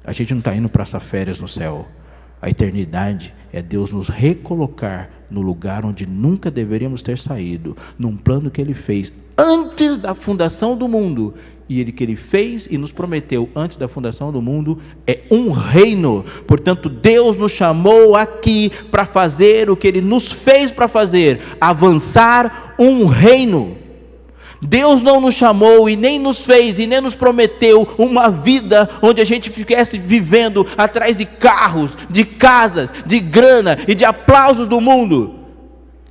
A gente não está indo para essas férias no céu. A eternidade é Deus nos recolocar no lugar onde nunca deveríamos ter saído, num plano que Ele fez antes da fundação do mundo. E ele que ele fez e nos prometeu antes da fundação do mundo é um reino. Portanto, Deus nos chamou aqui para fazer o que ele nos fez para fazer, avançar um reino. Deus não nos chamou e nem nos fez e nem nos prometeu uma vida onde a gente ficasse vivendo atrás de carros, de casas, de grana e de aplausos do mundo.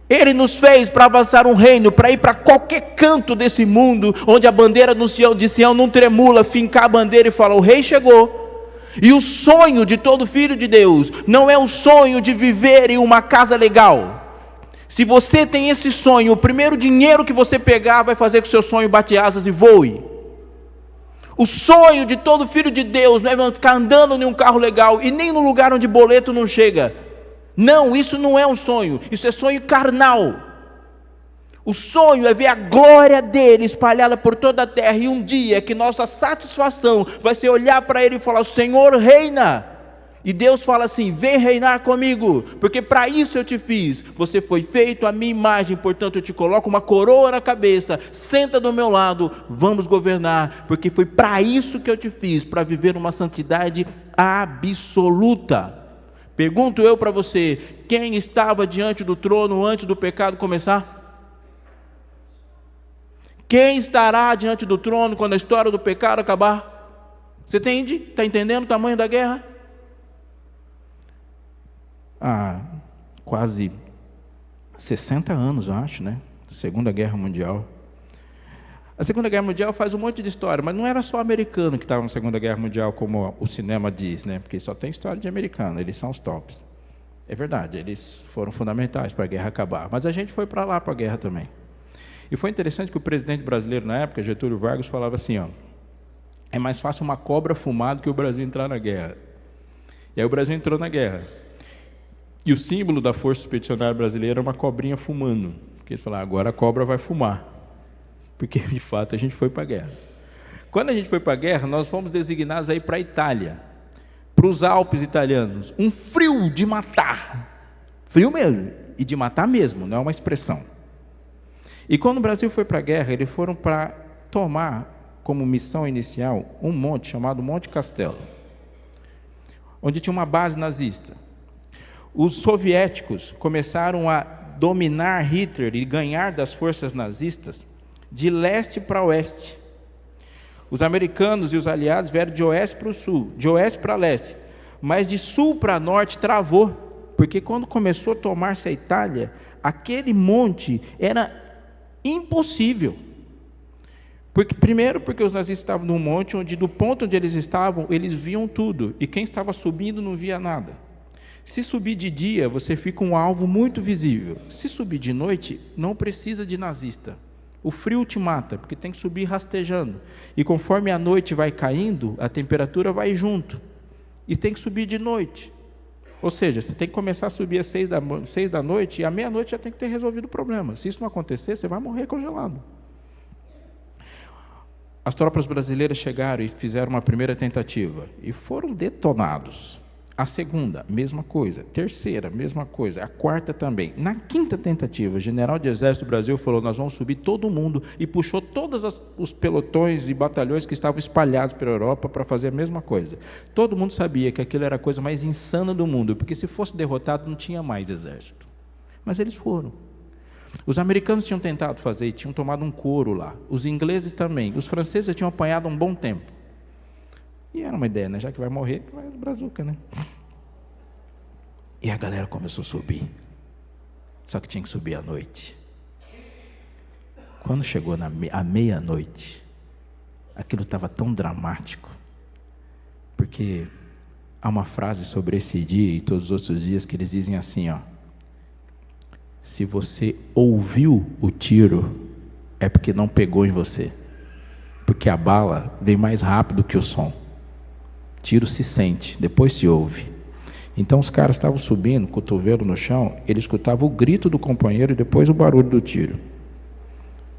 Ele nos fez para avançar um reino, para ir para qualquer canto desse mundo, onde a bandeira de Sião não tremula, fincar a bandeira e falar: o rei chegou. E o sonho de todo filho de Deus não é o sonho de viver em uma casa legal. Se você tem esse sonho, o primeiro dinheiro que você pegar vai fazer que o seu sonho bate asas e voe. O sonho de todo filho de Deus não é ficar andando em um carro legal e nem no lugar onde boleto não chega. Não, isso não é um sonho, isso é sonho carnal. O sonho é ver a glória dele espalhada por toda a terra, e um dia que nossa satisfação vai ser olhar para ele e falar: O Senhor reina. E Deus fala assim: vem reinar comigo, porque para isso eu te fiz. Você foi feito à minha imagem, portanto eu te coloco uma coroa na cabeça, senta do meu lado, vamos governar, porque foi para isso que eu te fiz, para viver uma santidade absoluta. Pergunto eu para você: quem estava diante do trono antes do pecado começar? Quem estará diante do trono quando a história do pecado acabar? Você entende? Está entendendo o tamanho da guerra? Há quase 60 anos, eu acho, né? Segunda Guerra Mundial. A Segunda Guerra Mundial faz um monte de história, mas não era só americano que estava na Segunda Guerra Mundial, como o cinema diz, né? Porque só tem história de americano, eles são os tops. É verdade, eles foram fundamentais para a guerra acabar. Mas a gente foi para lá para a guerra também. E foi interessante que o presidente brasileiro na época, Getúlio Vargas, falava assim: ó, é mais fácil uma cobra fumar do que o Brasil entrar na guerra. E aí o Brasil entrou na guerra. E o símbolo da Força Expedicionária Brasileira é uma cobrinha fumando. Porque eles falaram, agora a cobra vai fumar. Porque, de fato, a gente foi para a guerra. Quando a gente foi para a guerra, nós fomos designados aí para a Itália, para os Alpes italianos. Um frio de matar. Frio mesmo. E de matar mesmo, não é uma expressão. E quando o Brasil foi para a guerra, eles foram para tomar como missão inicial um monte chamado Monte Castelo, onde tinha uma base nazista os soviéticos começaram a dominar Hitler e ganhar das forças nazistas de leste para oeste. Os americanos e os aliados vieram de oeste para o sul, de oeste para leste, mas de sul para norte travou, porque quando começou a tomar-se a Itália, aquele monte era impossível. Porque, primeiro, porque os nazistas estavam num monte onde, do ponto onde eles estavam, eles viam tudo, e quem estava subindo não via nada. Se subir de dia, você fica um alvo muito visível. Se subir de noite, não precisa de nazista. O frio te mata, porque tem que subir rastejando. E conforme a noite vai caindo, a temperatura vai junto. E tem que subir de noite. Ou seja, você tem que começar a subir às seis da, seis da noite e à meia-noite já tem que ter resolvido o problema. Se isso não acontecer, você vai morrer congelado. As tropas brasileiras chegaram e fizeram uma primeira tentativa e foram detonados. A segunda, mesma coisa. Terceira, mesma coisa. A quarta também. Na quinta tentativa, o general de exército do Brasil falou: nós vamos subir todo mundo e puxou todos os pelotões e batalhões que estavam espalhados pela Europa para fazer a mesma coisa. Todo mundo sabia que aquilo era a coisa mais insana do mundo, porque se fosse derrotado não tinha mais exército. Mas eles foram. Os americanos tinham tentado fazer e tinham tomado um couro lá. Os ingleses também. Os franceses tinham apanhado um bom tempo. E era uma ideia, né? Já que vai morrer, vai brazuca, né? E a galera começou a subir. Só que tinha que subir à noite. Quando chegou na me à meia-noite, aquilo estava tão dramático, porque há uma frase sobre esse dia e todos os outros dias que eles dizem assim, ó: Se você ouviu o tiro, é porque não pegou em você. Porque a bala vem mais rápido que o som. Tiro se sente, depois se ouve. Então os caras estavam subindo, cotovelo no chão, ele escutava o grito do companheiro e depois o barulho do tiro.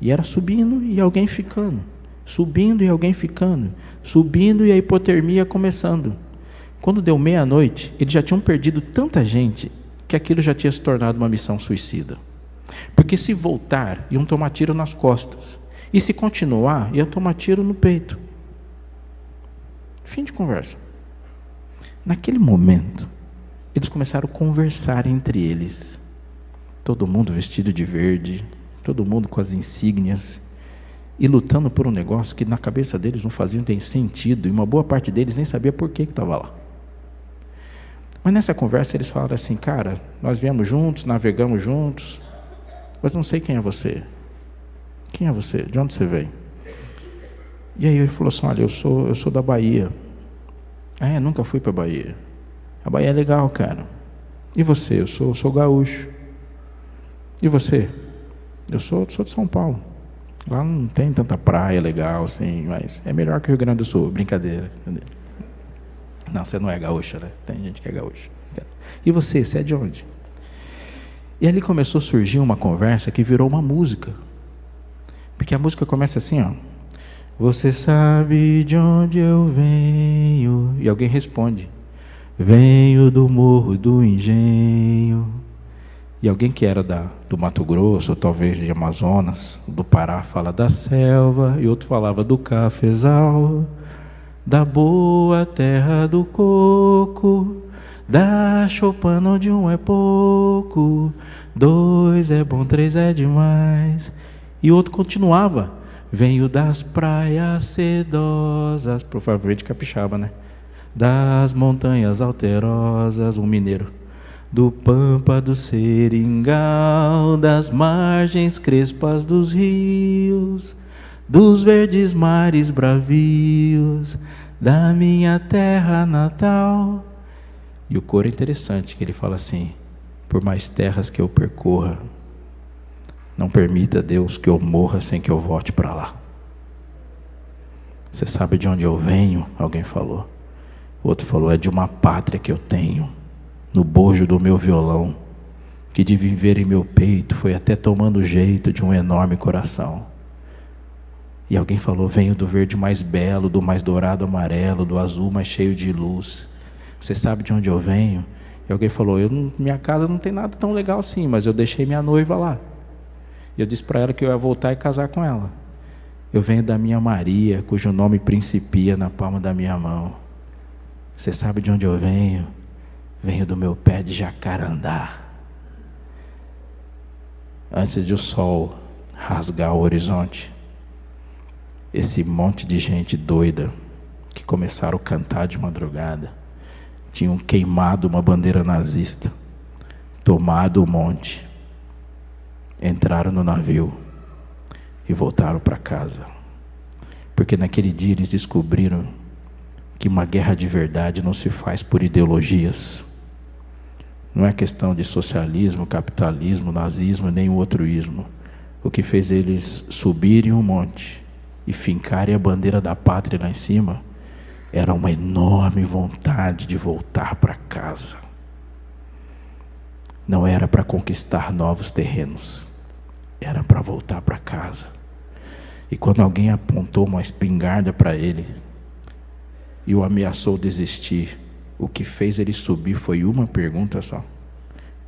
E era subindo e alguém ficando, subindo e alguém ficando, subindo e a hipotermia começando. Quando deu meia-noite, eles já tinham perdido tanta gente que aquilo já tinha se tornado uma missão suicida. Porque se voltar, iam tomar tiro nas costas. E se continuar, iam tomar tiro no peito. Fim de conversa. Naquele momento, eles começaram a conversar entre eles. Todo mundo vestido de verde, todo mundo com as insígnias e lutando por um negócio que na cabeça deles não fazia nem sentido e uma boa parte deles nem sabia por que estava lá. Mas nessa conversa eles falaram assim, cara, nós viemos juntos, navegamos juntos, mas não sei quem é você. Quem é você? De onde você vem? E aí ele falou assim, olha, eu sou, eu sou da Bahia. Ah, é, nunca fui para Bahia. A Bahia é legal, cara. E você? Eu sou, sou gaúcho. E você? Eu sou, sou de São Paulo. Lá não tem tanta praia legal assim, mas é melhor que o Rio Grande do Sul. Brincadeira. Não, você não é gaúcha, né? Tem gente que é gaúcha. E você, você é de onde? E ali começou a surgir uma conversa que virou uma música. Porque a música começa assim, ó. Você sabe de onde eu venho? E alguém responde: Venho do morro do engenho. E alguém que era da, do Mato Grosso, ou talvez de Amazonas, do Pará, fala da selva, e outro falava do cafezal, da boa terra do coco, da chopana onde um é pouco, dois é bom, três é demais. E outro continuava, venho das praias sedosas, provavelmente capixaba, né? das montanhas alterosas, um mineiro, do pampa do seringal, das margens crespas dos rios, dos verdes mares bravios, da minha terra natal. E o coro é interessante, que ele fala assim: por mais terras que eu percorra, não permita Deus que eu morra sem que eu volte para lá. Você sabe de onde eu venho? Alguém falou. O outro falou: é de uma pátria que eu tenho, no bojo do meu violão, que de viver em meu peito foi até tomando jeito de um enorme coração. E alguém falou: venho do verde mais belo, do mais dourado amarelo, do azul mais cheio de luz. Você sabe de onde eu venho? E alguém falou: eu minha casa não tem nada tão legal assim, mas eu deixei minha noiva lá. Eu disse para ela que eu ia voltar e casar com ela. Eu venho da minha Maria, cujo nome principia na palma da minha mão. Você sabe de onde eu venho? Venho do meu pé de jacarandá. Antes de o sol rasgar o horizonte, esse monte de gente doida que começaram a cantar de madrugada tinham queimado uma bandeira nazista, tomado o monte, entraram no navio e voltaram para casa. Porque naquele dia eles descobriram que uma guerra de verdade não se faz por ideologias. Não é questão de socialismo, capitalismo, nazismo, nem outro ismo. O que fez eles subirem um monte e fincarem a bandeira da pátria lá em cima era uma enorme vontade de voltar para casa. Não era para conquistar novos terrenos, era para voltar para casa. E quando alguém apontou uma espingarda para ele, e o ameaçou desistir. O que fez ele subir foi uma pergunta só: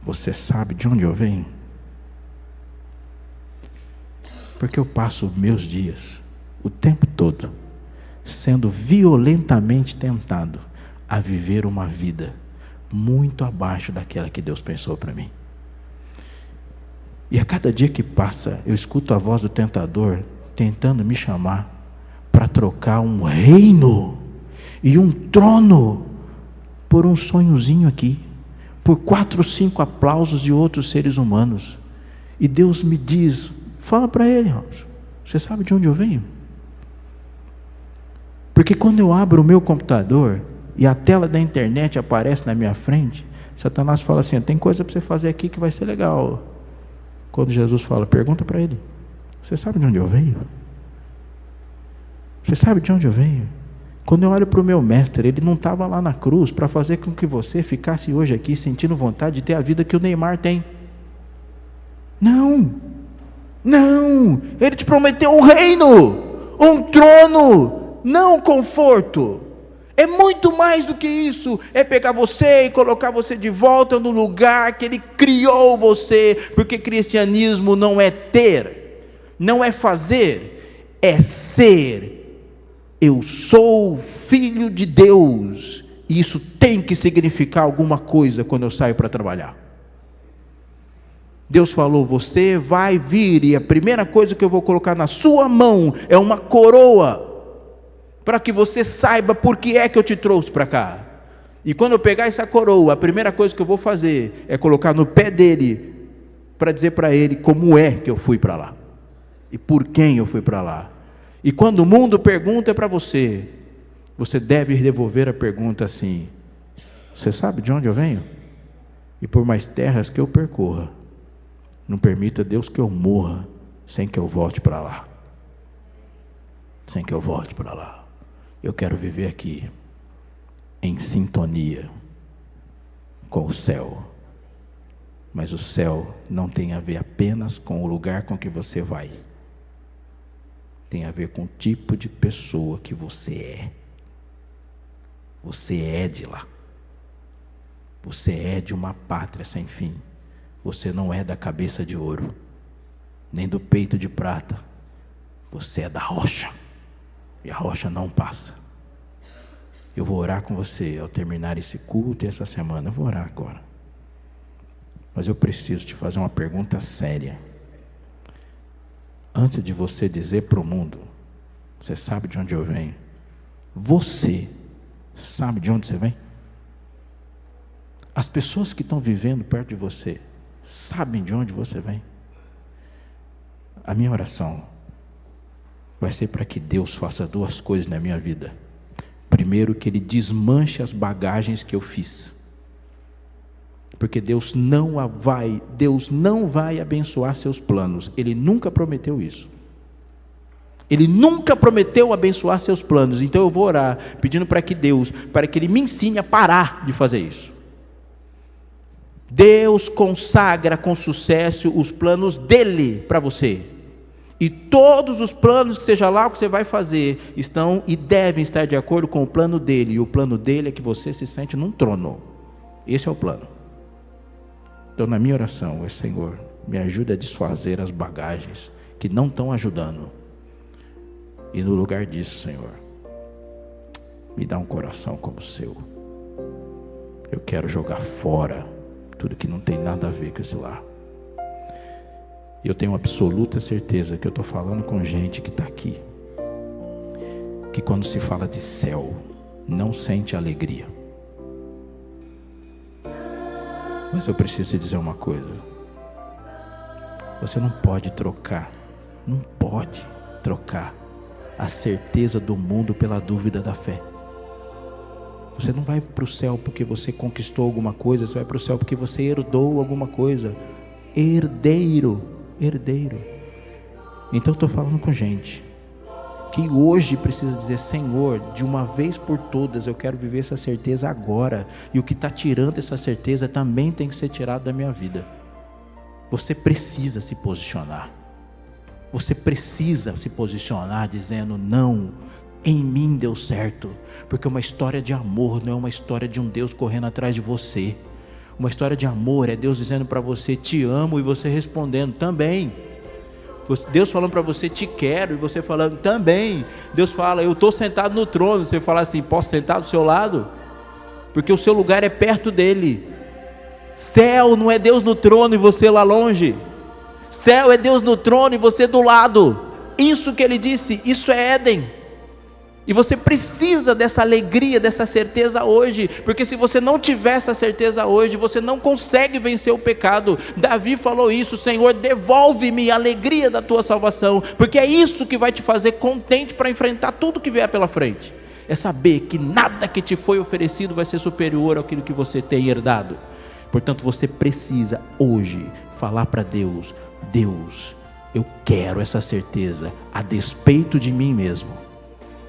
Você sabe de onde eu venho? Porque eu passo meus dias, o tempo todo, sendo violentamente tentado a viver uma vida muito abaixo daquela que Deus pensou para mim. E a cada dia que passa, eu escuto a voz do tentador tentando me chamar para trocar um reino e um trono por um sonhozinho aqui, por quatro, cinco aplausos de outros seres humanos. E Deus me diz: fala para ele, Robson, você sabe de onde eu venho? Porque quando eu abro o meu computador e a tela da internet aparece na minha frente, Satanás fala assim: tem coisa para você fazer aqui que vai ser legal. Quando Jesus fala, pergunta para ele: Você sabe de onde eu venho? Você sabe de onde eu venho? Quando eu olho para o meu mestre, ele não estava lá na cruz para fazer com que você ficasse hoje aqui sentindo vontade de ter a vida que o Neymar tem. Não, não, ele te prometeu um reino, um trono, não um conforto. É muito mais do que isso. É pegar você e colocar você de volta no lugar que Ele criou você. Porque cristianismo não é ter, não é fazer, é ser eu sou filho de Deus, e isso tem que significar alguma coisa quando eu saio para trabalhar. Deus falou: Você vai vir, e a primeira coisa que eu vou colocar na sua mão é uma coroa, para que você saiba por que é que eu te trouxe para cá. E quando eu pegar essa coroa, a primeira coisa que eu vou fazer é colocar no pé dele, para dizer para ele como é que eu fui para lá, e por quem eu fui para lá. E quando o mundo pergunta para você, você deve devolver a pergunta assim: Você sabe de onde eu venho? E por mais terras que eu percorra, não permita Deus que eu morra sem que eu volte para lá. Sem que eu volte para lá. Eu quero viver aqui em sintonia com o céu. Mas o céu não tem a ver apenas com o lugar com que você vai tem a ver com o tipo de pessoa que você é. Você é de lá. Você é de uma pátria sem fim. Você não é da cabeça de ouro, nem do peito de prata. Você é da rocha. E a rocha não passa. Eu vou orar com você ao terminar esse culto e essa semana. Eu vou orar agora. Mas eu preciso te fazer uma pergunta séria. Antes de você dizer para o mundo, você sabe de onde eu venho? Você sabe de onde você vem? As pessoas que estão vivendo perto de você sabem de onde você vem? A minha oração vai ser para que Deus faça duas coisas na minha vida. Primeiro, que Ele desmanche as bagagens que eu fiz. Porque Deus não vai, Deus não vai abençoar seus planos. Ele nunca prometeu isso. Ele nunca prometeu abençoar seus planos. Então eu vou orar pedindo para que Deus, para que ele me ensine a parar de fazer isso. Deus consagra com sucesso os planos dele para você. E todos os planos, que seja lá o que você vai fazer, estão e devem estar de acordo com o plano dele. E o plano dele é que você se sente num trono. Esse é o plano. Então, na minha oração, é Senhor, me ajude a desfazer as bagagens que não estão ajudando. E no lugar disso, Senhor, me dá um coração como o seu. Eu quero jogar fora tudo que não tem nada a ver com esse lar. E eu tenho absoluta certeza que eu estou falando com gente que está aqui, que quando se fala de céu, não sente alegria. Mas eu preciso te dizer uma coisa. Você não pode trocar, não pode trocar a certeza do mundo pela dúvida da fé. Você não vai para o céu porque você conquistou alguma coisa, você vai para o céu porque você herdou alguma coisa. Herdeiro, herdeiro. Então eu estou falando com gente que hoje precisa dizer: Senhor, de uma vez por todas eu quero viver essa certeza agora, e o que está tirando essa certeza também tem que ser tirado da minha vida. Você precisa se posicionar, você precisa se posicionar dizendo: Não, em mim deu certo, porque uma história de amor não é uma história de um Deus correndo atrás de você. Uma história de amor é Deus dizendo para você: Te amo, e você respondendo também. Deus falando para você, te quero, e você falando também. Deus fala, eu estou sentado no trono. Você fala assim, posso sentar do seu lado? Porque o seu lugar é perto dele. Céu não é Deus no trono e você lá longe. Céu é Deus no trono e você do lado. Isso que ele disse, isso é Éden. E você precisa dessa alegria, dessa certeza hoje, porque se você não tiver essa certeza hoje, você não consegue vencer o pecado. Davi falou isso: Senhor, devolve-me a alegria da tua salvação, porque é isso que vai te fazer contente para enfrentar tudo que vier pela frente. É saber que nada que te foi oferecido vai ser superior àquilo que você tem herdado. Portanto, você precisa hoje falar para Deus: Deus, eu quero essa certeza, a despeito de mim mesmo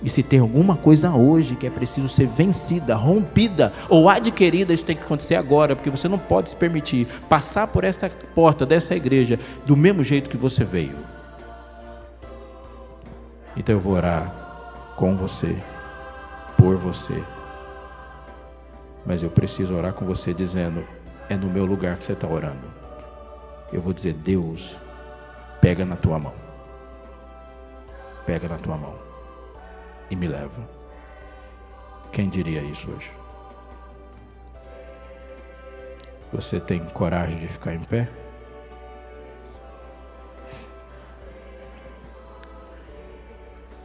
e se tem alguma coisa hoje que é preciso ser vencida, rompida ou adquirida, isso tem que acontecer agora, porque você não pode se permitir passar por esta porta dessa igreja do mesmo jeito que você veio. Então eu vou orar com você, por você. Mas eu preciso orar com você dizendo: é no meu lugar que você está orando. Eu vou dizer: Deus, pega na tua mão. Pega na tua mão e me leva. Quem diria isso hoje? Você tem coragem de ficar em pé?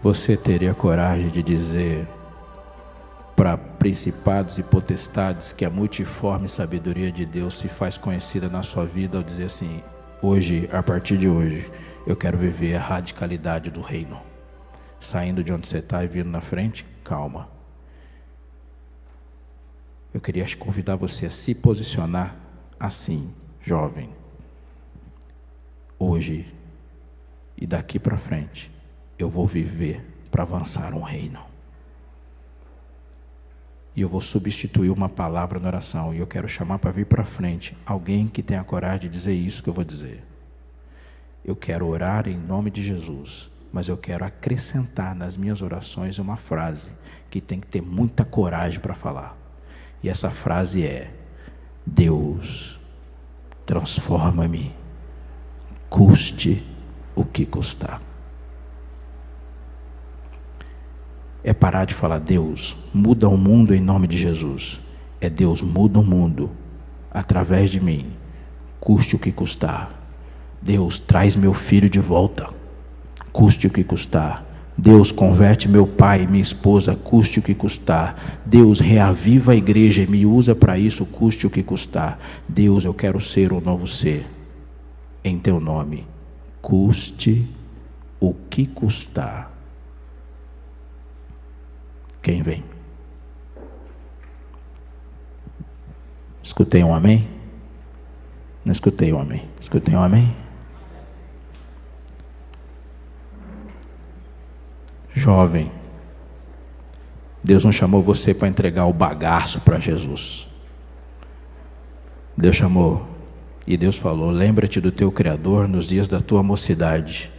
Você teria coragem de dizer para principados e potestades que a multiforme sabedoria de Deus se faz conhecida na sua vida ao dizer assim: hoje, a partir de hoje, eu quero viver a radicalidade do reino saindo de onde você está e vindo na frente, calma. Eu queria convidar você a se posicionar assim, jovem. Hoje e daqui para frente, eu vou viver para avançar um reino. E eu vou substituir uma palavra na oração. E eu quero chamar para vir para frente alguém que tenha coragem de dizer isso que eu vou dizer. Eu quero orar em nome de Jesus mas eu quero acrescentar nas minhas orações uma frase que tem que ter muita coragem para falar. E essa frase é: Deus, transforma-me, custe o que custar. É parar de falar, Deus, muda o mundo em nome de Jesus. É Deus, muda o mundo através de mim, custe o que custar. Deus, traz meu filho de volta, custe o que custar. Deus, converte meu pai e minha esposa, custe o que custar. Deus, reaviva a igreja e me usa para isso, custe o que custar. Deus, eu quero ser um novo ser. Em teu nome, custe o que custar. Quem vem? Escutei um amém? Não escutei um amém. Escutei um amém? Jovem, Deus não chamou você para entregar o bagaço para Jesus. Deus chamou e Deus falou: lembra-te do teu Criador nos dias da tua mocidade.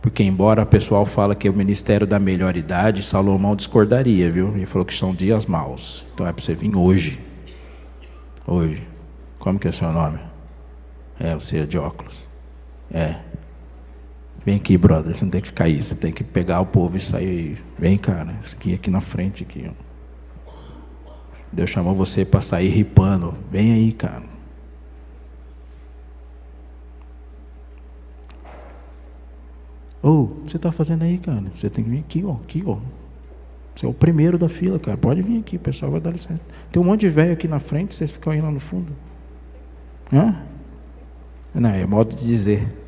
Porque, embora o pessoal fala que é o ministério da melhor idade, Salomão discordaria, viu? Ele falou que são dias maus. Então é para você vir hoje. Hoje. Como que é o seu nome? É, você é de óculos. É. Vem aqui, brother. Você não tem que ficar aí. Você tem que pegar o povo e sair. Vem, cara. Aqui, aqui na frente. Aqui. Deus chamou você para sair ripando. Vem aí, cara. Ô, oh, o que você está fazendo aí, cara? Você tem que vir aqui, ó. Aqui, ó. Você é o primeiro da fila, cara. Pode vir aqui, o pessoal vai dar licença. Tem um monte de velho aqui na frente, vocês ficam aí lá no fundo. Hã? Não, é modo de dizer.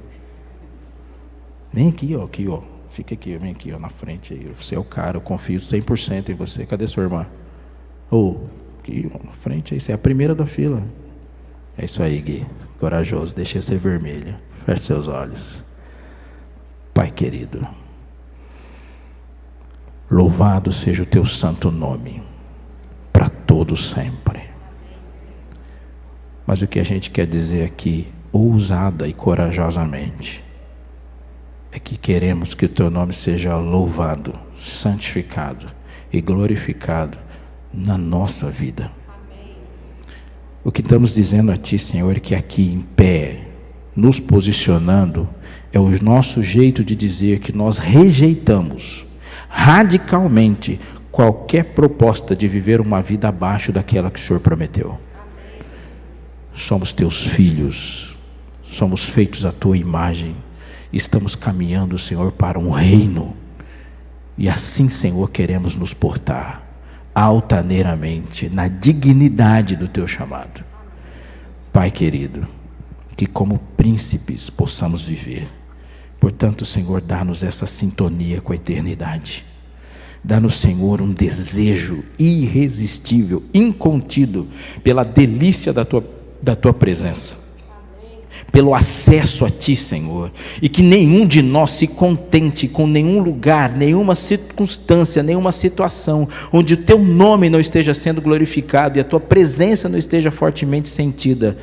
Vem aqui, ó, aqui, ó. Fica aqui, vem aqui, ó, na frente aí. Você é o cara, eu confio 100% em você. Cadê sua irmã? Ô, oh, aqui, ó, na frente aí. Você é a primeira da fila. É isso aí, Gui. Corajoso, deixa ser vermelho. Feche seus olhos. Pai querido. Louvado seja o teu santo nome, para todo sempre. Mas o que a gente quer dizer aqui, ousada e corajosamente, é que queremos que o teu nome seja louvado, santificado e glorificado na nossa vida. O que estamos dizendo a Ti, Senhor, é que aqui em pé, nos posicionando, é o nosso jeito de dizer que nós rejeitamos radicalmente qualquer proposta de viver uma vida abaixo daquela que o Senhor prometeu. Somos teus filhos, somos feitos à tua imagem, estamos caminhando, Senhor, para um reino, e assim, Senhor, queremos nos portar altaneiramente na dignidade do teu chamado. Pai querido, que como príncipes possamos viver Portanto, Senhor, dá-nos essa sintonia com a eternidade. Dá-nos, Senhor, um desejo irresistível, incontido, pela delícia da tua, da tua presença pelo acesso a Ti, Senhor, e que nenhum de nós se contente com nenhum lugar, nenhuma circunstância, nenhuma situação onde o Teu nome não esteja sendo glorificado e a Tua presença não esteja fortemente sentida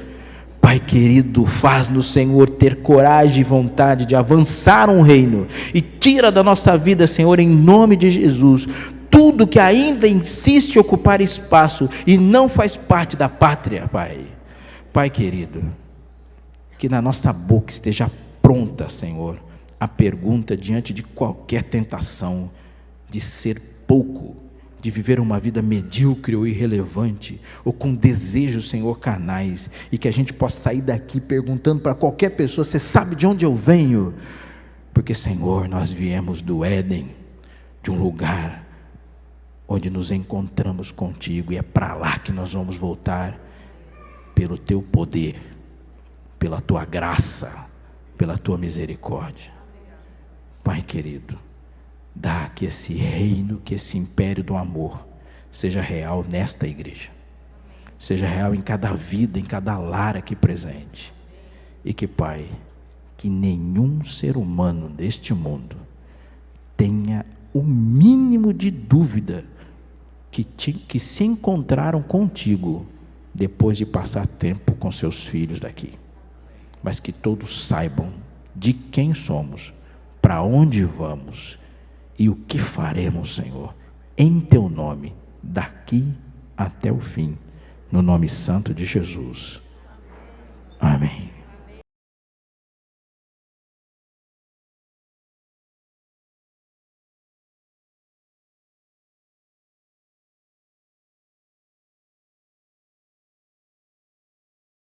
Pai querido, faz-nos, Senhor, ter coragem e vontade de avançar um reino e tira da nossa vida, Senhor, em nome de Jesus, tudo que ainda insiste ocupar espaço e não faz parte da pátria, Pai. Pai querido, que na nossa boca esteja pronta, Senhor, a pergunta diante de qualquer tentação de ser pouco de viver uma vida medíocre ou irrelevante, ou com desejos, Senhor, canais, e que a gente possa sair daqui perguntando para qualquer pessoa: Você sabe de onde eu venho? Porque, Senhor, nós viemos do Éden, de um lugar onde nos encontramos contigo, e é para lá que nós vamos voltar, pelo teu poder, pela tua graça, pela tua misericórdia. Pai querido, Dá que esse reino, que esse império do amor seja real nesta igreja. Seja real em cada vida, em cada lar aqui presente. E que, Pai, que nenhum ser humano deste mundo tenha o mínimo de dúvida que, te, que se encontraram contigo depois de passar tempo com seus filhos daqui. Mas que todos saibam de quem somos, para onde vamos e o que faremos, Senhor, em teu nome, daqui até o fim, no nome santo de Jesus. Amém.